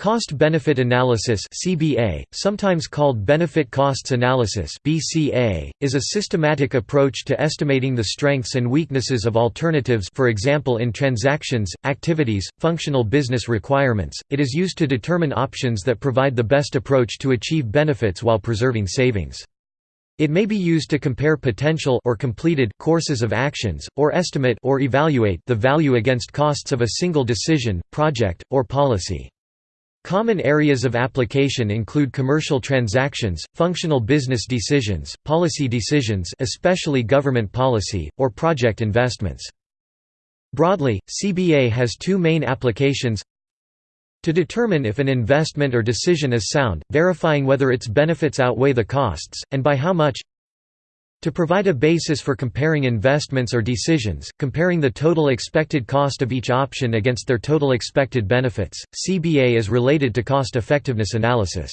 Cost-benefit analysis (CBA), sometimes called benefit costs analysis (BCA), is a systematic approach to estimating the strengths and weaknesses of alternatives, for example in transactions, activities, functional business requirements. It is used to determine options that provide the best approach to achieve benefits while preserving savings. It may be used to compare potential or completed courses of actions or estimate or evaluate the value against costs of a single decision, project, or policy. Common areas of application include commercial transactions, functional business decisions, policy decisions especially government policy, or project investments. Broadly, CBA has two main applications to determine if an investment or decision is sound, verifying whether its benefits outweigh the costs, and by how much to provide a basis for comparing investments or decisions, comparing the total expected cost of each option against their total expected benefits, CBA is related to cost-effectiveness analysis.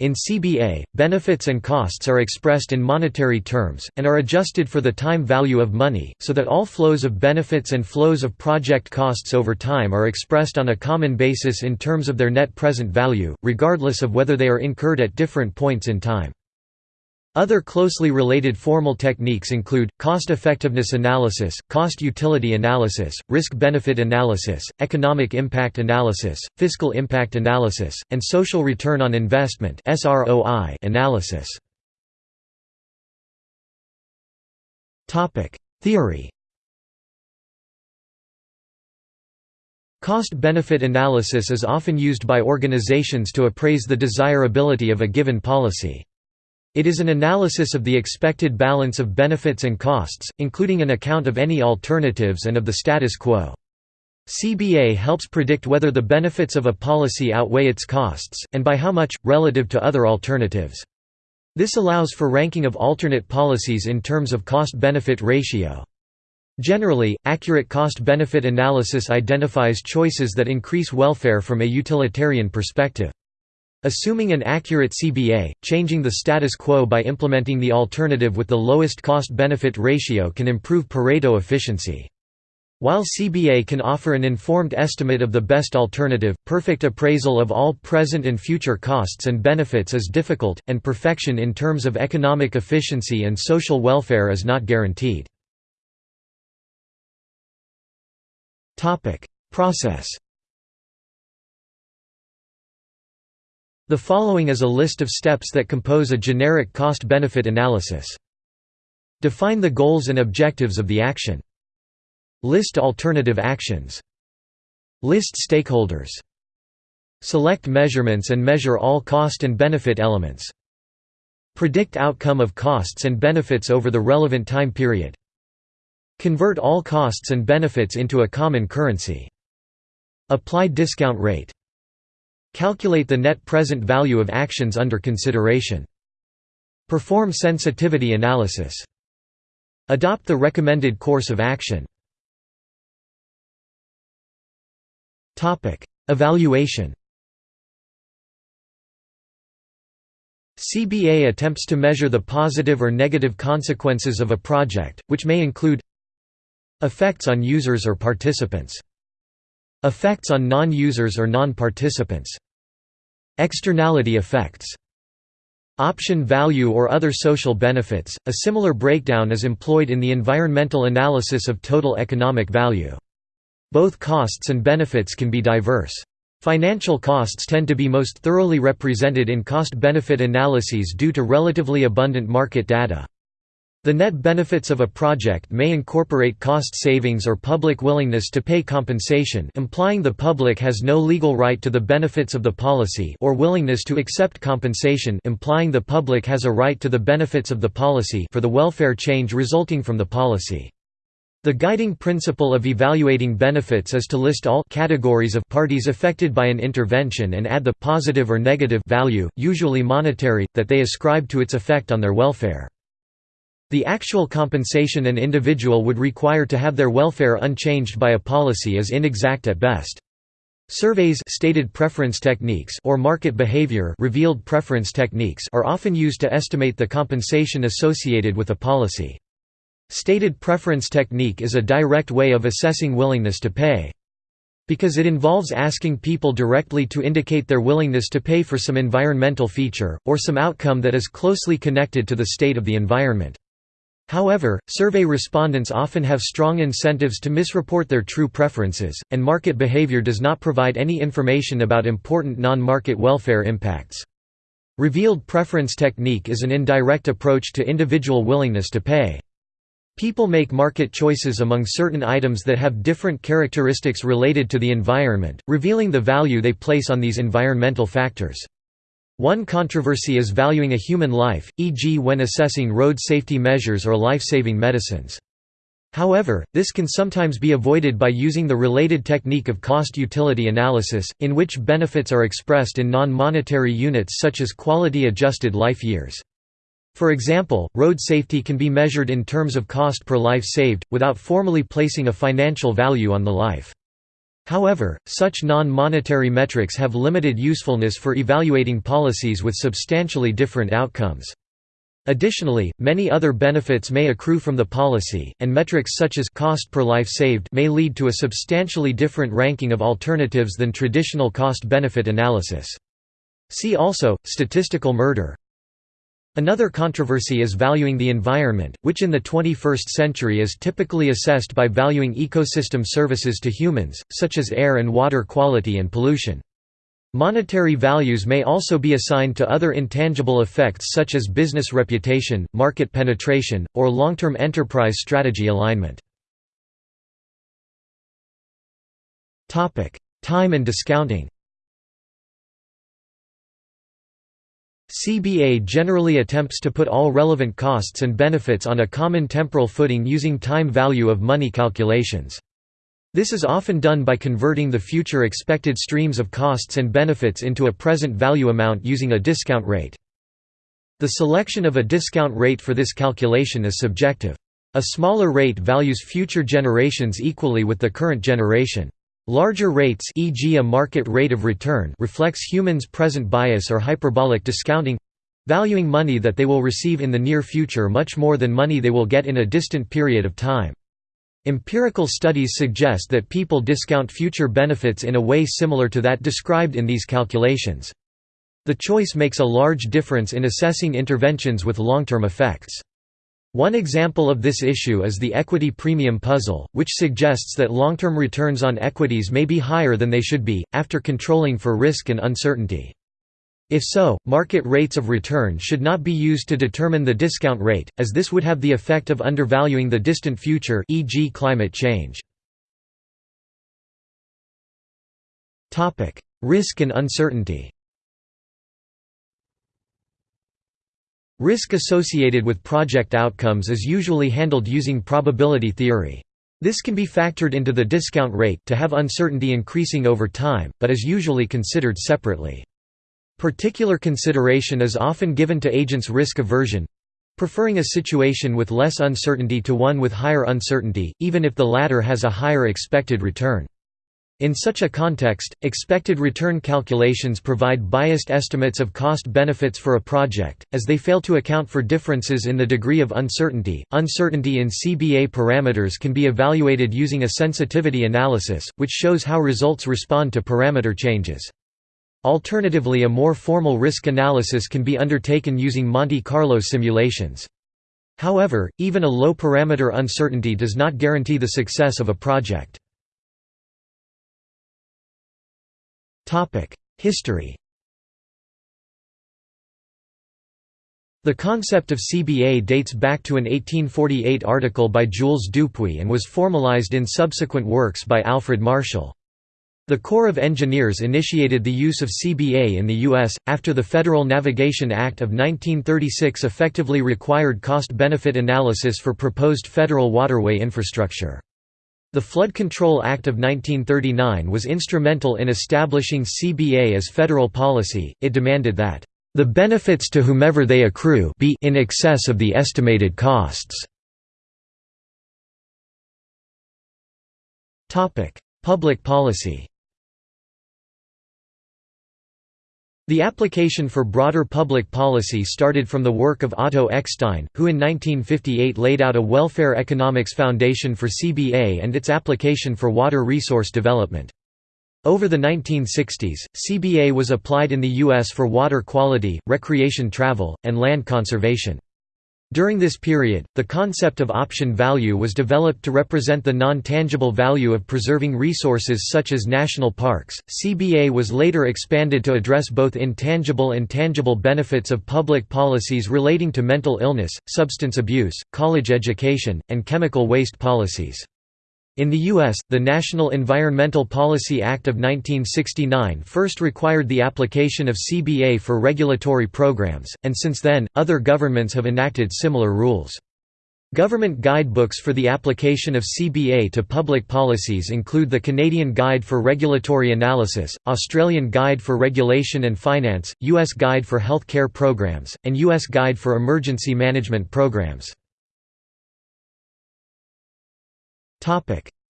In CBA, benefits and costs are expressed in monetary terms, and are adjusted for the time value of money, so that all flows of benefits and flows of project costs over time are expressed on a common basis in terms of their net present value, regardless of whether they are incurred at different points in time. Other closely related formal techniques include, cost-effectiveness analysis, cost-utility analysis, risk-benefit analysis, economic impact analysis, fiscal impact analysis, and social return on investment analysis. Theory Cost-benefit analysis is often used by organizations to appraise the desirability of a given policy. It is an analysis of the expected balance of benefits and costs, including an account of any alternatives and of the status quo. CBA helps predict whether the benefits of a policy outweigh its costs, and by how much, relative to other alternatives. This allows for ranking of alternate policies in terms of cost-benefit ratio. Generally, accurate cost-benefit analysis identifies choices that increase welfare from a utilitarian perspective. Assuming an accurate CBA, changing the status quo by implementing the alternative with the lowest cost-benefit ratio can improve Pareto efficiency. While CBA can offer an informed estimate of the best alternative, perfect appraisal of all present and future costs and benefits is difficult, and perfection in terms of economic efficiency and social welfare is not guaranteed. Process The following is a list of steps that compose a generic cost-benefit analysis. Define the goals and objectives of the action. List alternative actions. List stakeholders. Select measurements and measure all cost and benefit elements. Predict outcome of costs and benefits over the relevant time period. Convert all costs and benefits into a common currency. Apply discount rate. Calculate the net present value of actions under consideration. Perform sensitivity analysis. Adopt the recommended course of action. Evaluation CBA attempts to measure the positive or negative consequences of a project, which may include effects on users or participants effects on non-users or non-participants Externality effects Option value or other social benefits. A similar breakdown is employed in the environmental analysis of total economic value. Both costs and benefits can be diverse. Financial costs tend to be most thoroughly represented in cost-benefit analyses due to relatively abundant market data. The net benefits of a project may incorporate cost savings or public willingness to pay compensation implying the public has no legal right to the benefits of the policy or willingness to accept compensation implying the public has a right to the benefits of the policy for the welfare change resulting from the policy. The guiding principle of evaluating benefits is to list all categories of parties affected by an intervention and add the positive or negative value, usually monetary, that they ascribe to its effect on their welfare. The actual compensation an individual would require to have their welfare unchanged by a policy is inexact at best. Surveys stated preference techniques or market behavior revealed preference techniques are often used to estimate the compensation associated with a policy. Stated preference technique is a direct way of assessing willingness to pay. Because it involves asking people directly to indicate their willingness to pay for some environmental feature, or some outcome that is closely connected to the state of the environment. However, survey respondents often have strong incentives to misreport their true preferences, and market behavior does not provide any information about important non-market welfare impacts. Revealed preference technique is an indirect approach to individual willingness to pay. People make market choices among certain items that have different characteristics related to the environment, revealing the value they place on these environmental factors. One controversy is valuing a human life, e.g. when assessing road safety measures or life-saving medicines. However, this can sometimes be avoided by using the related technique of cost-utility analysis, in which benefits are expressed in non-monetary units such as quality-adjusted life years. For example, road safety can be measured in terms of cost per life saved, without formally placing a financial value on the life. However, such non-monetary metrics have limited usefulness for evaluating policies with substantially different outcomes. Additionally, many other benefits may accrue from the policy, and metrics such as cost per life saved may lead to a substantially different ranking of alternatives than traditional cost-benefit analysis. See also, statistical murder Another controversy is valuing the environment, which in the 21st century is typically assessed by valuing ecosystem services to humans, such as air and water quality and pollution. Monetary values may also be assigned to other intangible effects such as business reputation, market penetration, or long-term enterprise strategy alignment. Time and discounting CBA generally attempts to put all relevant costs and benefits on a common temporal footing using time value of money calculations. This is often done by converting the future expected streams of costs and benefits into a present value amount using a discount rate. The selection of a discount rate for this calculation is subjective. A smaller rate values future generations equally with the current generation. Larger rates e.g. a market rate of return reflects humans' present bias or hyperbolic discounting—valuing money that they will receive in the near future much more than money they will get in a distant period of time. Empirical studies suggest that people discount future benefits in a way similar to that described in these calculations. The choice makes a large difference in assessing interventions with long-term effects. One example of this issue is the equity premium puzzle, which suggests that long-term returns on equities may be higher than they should be, after controlling for risk and uncertainty. If so, market rates of return should not be used to determine the discount rate, as this would have the effect of undervaluing the distant future e.g. climate change. Risk and uncertainty Risk associated with project outcomes is usually handled using probability theory. This can be factored into the discount rate to have uncertainty increasing over time, but is usually considered separately. Particular consideration is often given to agents' risk aversion—preferring a situation with less uncertainty to one with higher uncertainty, even if the latter has a higher expected return. In such a context, expected return calculations provide biased estimates of cost benefits for a project, as they fail to account for differences in the degree of uncertainty. Uncertainty in CBA parameters can be evaluated using a sensitivity analysis, which shows how results respond to parameter changes. Alternatively, a more formal risk analysis can be undertaken using Monte Carlo simulations. However, even a low parameter uncertainty does not guarantee the success of a project. History The concept of CBA dates back to an 1848 article by Jules Dupuit and was formalized in subsequent works by Alfred Marshall. The Corps of Engineers initiated the use of CBA in the U.S., after the Federal Navigation Act of 1936 effectively required cost-benefit analysis for proposed federal waterway infrastructure. The Flood Control Act of 1939 was instrumental in establishing CBA as federal policy, it demanded that, "...the benefits to whomever they accrue be in excess of the estimated costs." Public policy The application for broader public policy started from the work of Otto Eckstein, who in 1958 laid out a welfare economics foundation for CBA and its application for water resource development. Over the 1960s, CBA was applied in the U.S. for water quality, recreation travel, and land conservation. During this period, the concept of option value was developed to represent the non-tangible value of preserving resources such as national parks. CBA was later expanded to address both intangible and tangible benefits of public policies relating to mental illness, substance abuse, college education, and chemical waste policies. In the U.S., the National Environmental Policy Act of 1969 first required the application of CBA for regulatory programs, and since then, other governments have enacted similar rules. Government guidebooks for the application of CBA to public policies include the Canadian Guide for Regulatory Analysis, Australian Guide for Regulation and Finance, U.S. Guide for Health Care Programs, and U.S. Guide for Emergency Management Programs.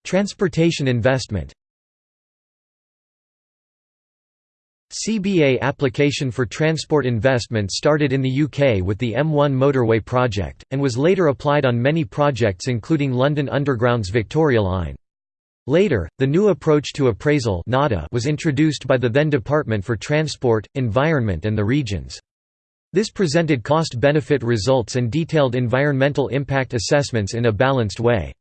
Transportation investment CBA application for transport investment started in the UK with the M1 motorway project, and was later applied on many projects including London Underground's Victoria Line. Later, the new approach to appraisal was introduced by the then Department for Transport, Environment and the Regions. This presented cost-benefit results and detailed environmental impact assessments in a balanced way.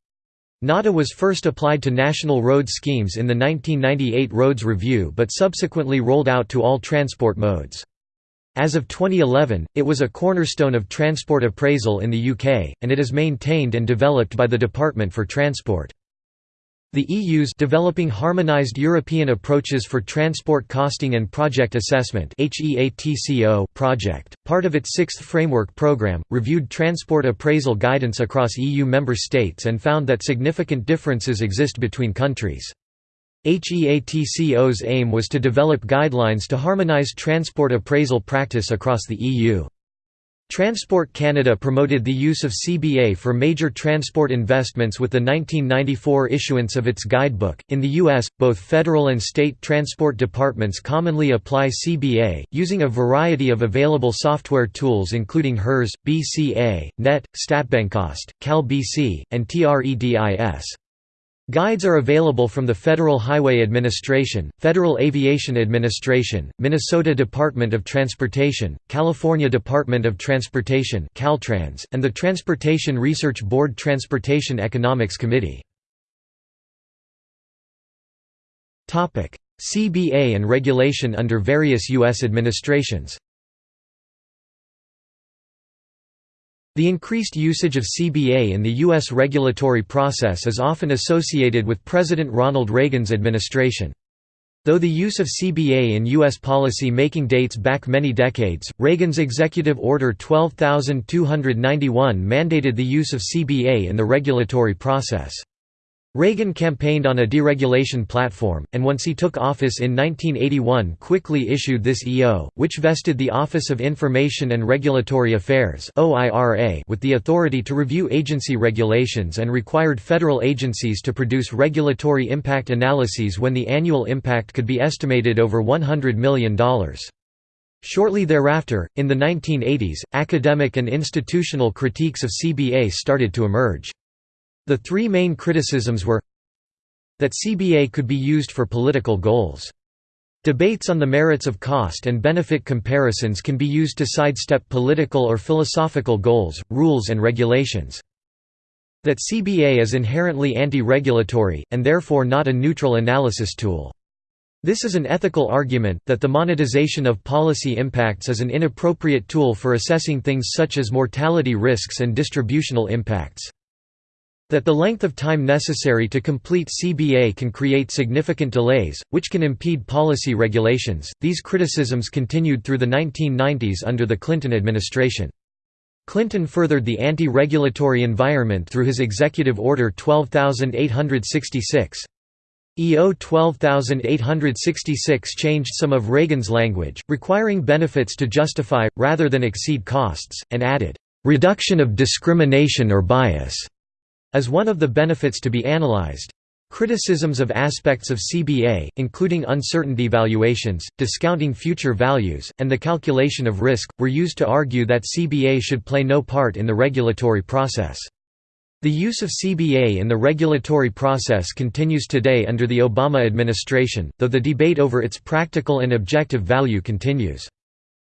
NATA was first applied to national road schemes in the 1998 Roads Review but subsequently rolled out to all transport modes. As of 2011, it was a cornerstone of transport appraisal in the UK, and it is maintained and developed by the Department for Transport. The EU's Developing Harmonized European Approaches for Transport Costing and Project Assessment project, part of its sixth framework programme, reviewed transport appraisal guidance across EU member states and found that significant differences exist between countries. HEATCO's aim was to develop guidelines to harmonise transport appraisal practice across the EU. Transport Canada promoted the use of CBA for major transport investments with the 1994 issuance of its guidebook. In the U.S., both federal and state transport departments commonly apply CBA, using a variety of available software tools including HERS, BCA, NET, StatBenCost, CalBC, and TREDIS. Guides are available from the Federal Highway Administration, Federal Aviation Administration, Minnesota Department of Transportation, California Department of Transportation Caltrans, and the Transportation Research Board Transportation Economics Committee. CBA and regulation under various U.S. administrations The increased usage of CBA in the U.S. regulatory process is often associated with President Ronald Reagan's administration. Though the use of CBA in U.S. policy making dates back many decades, Reagan's Executive Order 12291 mandated the use of CBA in the regulatory process. Reagan campaigned on a deregulation platform, and once he took office in 1981 quickly issued this EO, which vested the Office of Information and Regulatory Affairs with the authority to review agency regulations and required federal agencies to produce regulatory impact analyses when the annual impact could be estimated over $100 million. Shortly thereafter, in the 1980s, academic and institutional critiques of CBA started to emerge. The three main criticisms were that CBA could be used for political goals. Debates on the merits of cost and benefit comparisons can be used to sidestep political or philosophical goals, rules and regulations. That CBA is inherently anti-regulatory, and therefore not a neutral analysis tool. This is an ethical argument, that the monetization of policy impacts is an inappropriate tool for assessing things such as mortality risks and distributional impacts. That the length of time necessary to complete CBA can create significant delays, which can impede policy regulations. These criticisms continued through the 1990s under the Clinton administration. Clinton furthered the anti-regulatory environment through his Executive Order 12866. EO 12866 changed some of Reagan's language, requiring benefits to justify, rather than exceed costs, and added, "...reduction of discrimination or bias." As one of the benefits to be analyzed. Criticisms of aspects of CBA, including uncertainty valuations, discounting future values, and the calculation of risk, were used to argue that CBA should play no part in the regulatory process. The use of CBA in the regulatory process continues today under the Obama administration, though the debate over its practical and objective value continues.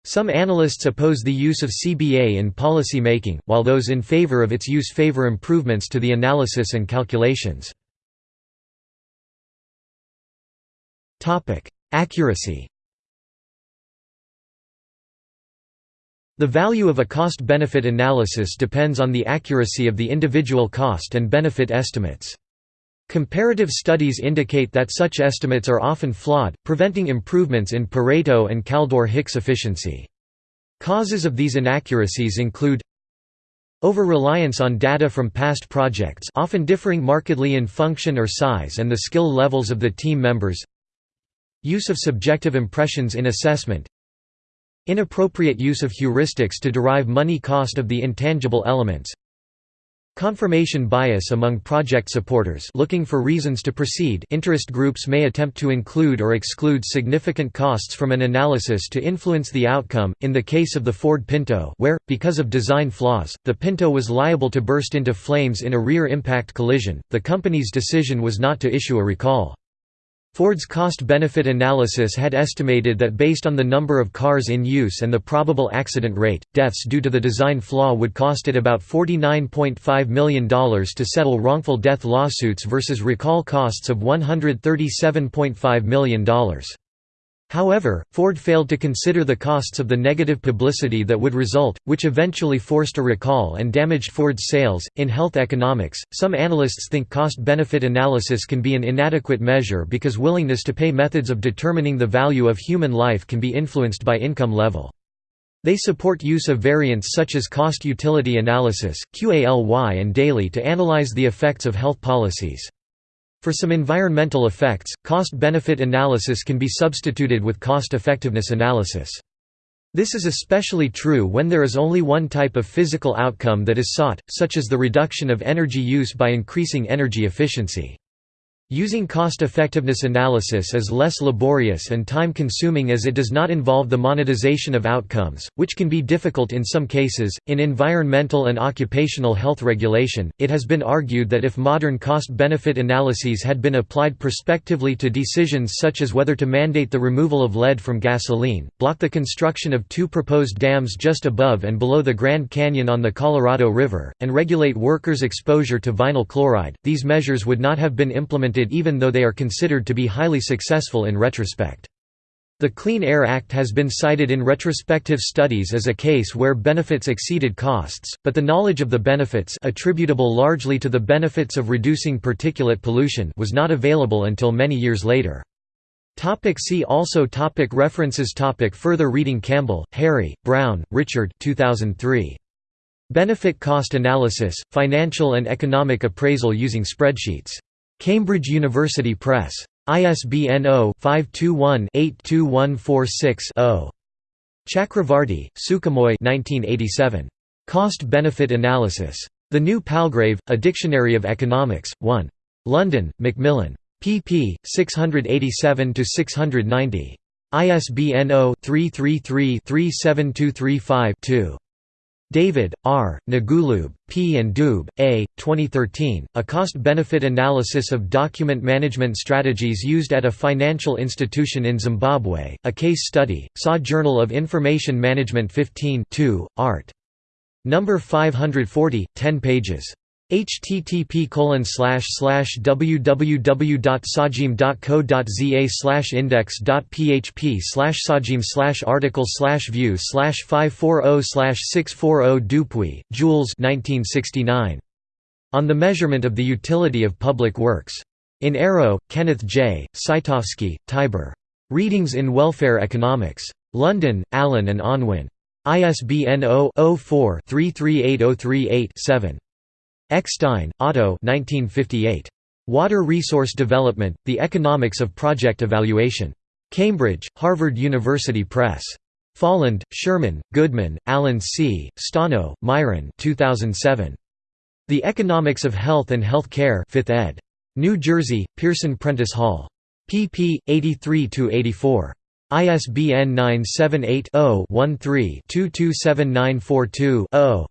Some analysts oppose the use of CBA in policy making, while those in favor of its use favor improvements to the analysis and calculations. Accuracy The value of a cost-benefit analysis depends on the accuracy of the individual cost and benefit estimates. Comparative studies indicate that such estimates are often flawed, preventing improvements in Pareto and Kaldor-Hicks efficiency. Causes of these inaccuracies include over-reliance on data from past projects often differing markedly in function or size and the skill levels of the team members use of subjective impressions in assessment Inappropriate use of heuristics to derive money cost of the intangible elements Confirmation bias among project supporters looking for reasons to proceed interest groups may attempt to include or exclude significant costs from an analysis to influence the outcome, in the case of the Ford Pinto where, because of design flaws, the Pinto was liable to burst into flames in a rear impact collision, the company's decision was not to issue a recall. Ford's cost-benefit analysis had estimated that based on the number of cars in use and the probable accident rate, deaths due to the design flaw would cost it about $49.5 million to settle wrongful death lawsuits versus recall costs of $137.5 million. However, Ford failed to consider the costs of the negative publicity that would result, which eventually forced a recall and damaged Ford's sales. In health economics, some analysts think cost benefit analysis can be an inadequate measure because willingness to pay methods of determining the value of human life can be influenced by income level. They support use of variants such as cost utility analysis, QALY, and DALY to analyze the effects of health policies. For some environmental effects, cost-benefit analysis can be substituted with cost-effectiveness analysis. This is especially true when there is only one type of physical outcome that is sought, such as the reduction of energy use by increasing energy efficiency. Using cost-effectiveness analysis is less laborious and time-consuming as it does not involve the monetization of outcomes, which can be difficult in some cases. In environmental and occupational health regulation, it has been argued that if modern cost-benefit analyses had been applied prospectively to decisions such as whether to mandate the removal of lead from gasoline, block the construction of two proposed dams just above and below the Grand Canyon on the Colorado River, and regulate workers' exposure to vinyl chloride, these measures would not have been implemented even though they are considered to be highly successful in retrospect. The Clean Air Act has been cited in retrospective studies as a case where benefits exceeded costs, but the knowledge of the benefits attributable largely to the benefits of reducing particulate pollution was not available until many years later. Topic see also topic References topic Further reading Campbell, Harry, Brown, Richard 2003. Benefit Cost Analysis, Financial and Economic Appraisal using Spreadsheets. Cambridge University Press. ISBN 0-521-82146-0. Chakravarty, Sukhamoy Cost-Benefit Analysis. The New Palgrave, A Dictionary of Economics, 1. London, Macmillan. pp. 687–690. ISBN 0-333-37235-2. David, R., Ngulube, P. and Dube, A., 2013, A Cost-Benefit Analysis of Document Management Strategies Used at a Financial Institution in Zimbabwe, a Case Study, SA Journal of Information Management 15 2, Art. No. 540, 10 pages http slash slash www.sajim.co.za slash index.php slash sajim slash article slash view slash 540 slash 640 Dupuit, Jules 1969. On the Measurement of the Utility of Public Works. In Arrow, Kenneth J., Scitovsky, Tibor. Readings in Welfare Economics. London, Allen and Unwin. ISBN 0-04-338038-7. Eckstein, Otto 1958. Water Resource Development, The Economics of Project Evaluation. Cambridge, Harvard University Press. Folland, Sherman, Goodman, Allen C., Stano, Myron 2007. The Economics of Health and Health Care 5th ed. New Jersey, Pearson Prentice Hall. pp. 83–84. ISBN 978 0 13 227942 0.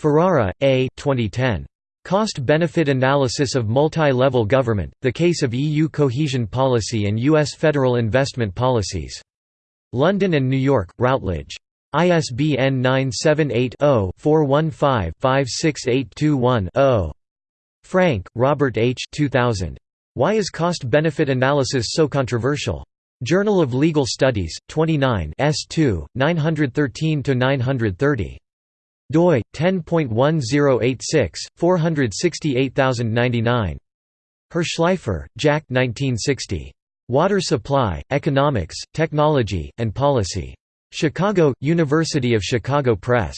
Ferrara, A. 2010. Cost-benefit analysis of multi-level government, the case of EU cohesion policy and US federal investment policies. London and New York, Routledge. ISBN 978-0-415-56821-0. Frank, Robert H. 2000. Why is cost-benefit analysis so controversial? Journal of Legal Studies, 29 S2, 913–930 doi 10.1086 468099 Hirshleifer, Jack 1960 Water Supply, Economics, Technology, and Policy. Chicago, University of Chicago Press.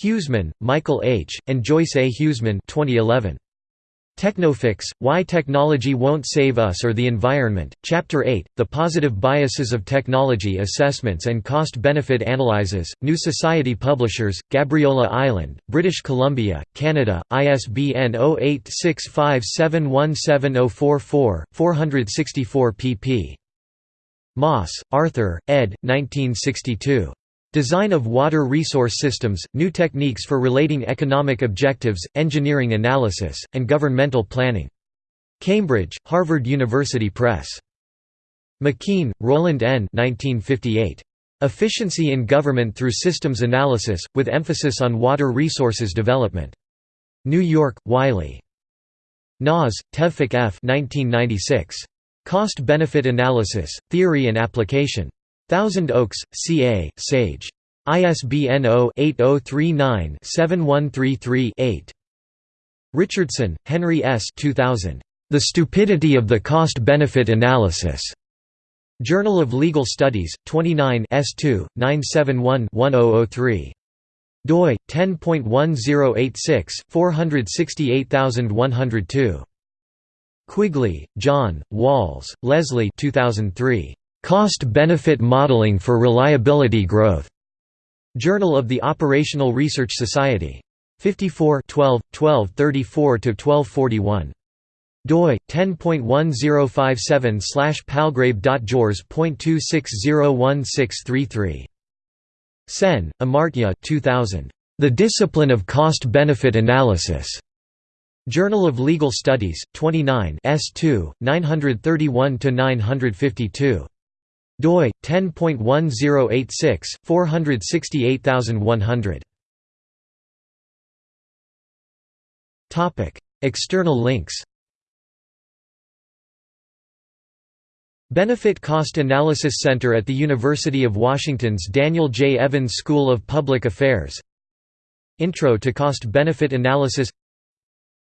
Huesemann, Michael H., and Joyce A. Huesemann 2011. Technofix, Why Technology Won't Save Us or the Environment, Chapter 8, The Positive Biases of Technology Assessments and Cost-Benefit Analyses, New Society Publishers, Gabriola Island, British Columbia, Canada, ISBN 0865717044, 464 pp. Maass, Arthur, ed. 1962. Design of Water Resource Systems, New Techniques for Relating Economic Objectives, Engineering Analysis, and Governmental Planning. Cambridge, Harvard University Press. McKean, Roland N. 1958. Efficiency in Government Through Systems Analysis, with emphasis on water resources development. New York, Wiley. Nas, Tevfik F. 1996. Cost-Benefit Analysis, Theory and Application. Thousand Oaks, CA, Sage. ISBN 0-8039-7133-8. Richardson, Henry S. 2000. The Stupidity of the Cost-Benefit Analysis. Journal of Legal Studies, 29 S2, 971-1003. doi 10.1086 468102. Quigley, John, Walls, Leslie 2003. Cost-Benefit Modeling for Reliability Growth. Journal of the Operational Research Society. 54 12, 1234–1241. doi 10.1057 palgrave.jors.2601633. Sen, Amartya 2000. The Discipline of Cost-Benefit Analysis. Journal of Legal Studies, 29 S2, 931–952 doi 10.1086 468100 topic external links. Benefit Cost Analysis Center at the University of Washington's Daniel J. Evans School of Public Affairs. Intro to Cost-Benefit Analysis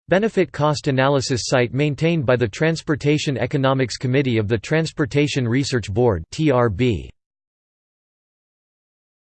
Benefit Cost Analysis site maintained by the Transportation Economics Committee of the Transportation Research Board TRB.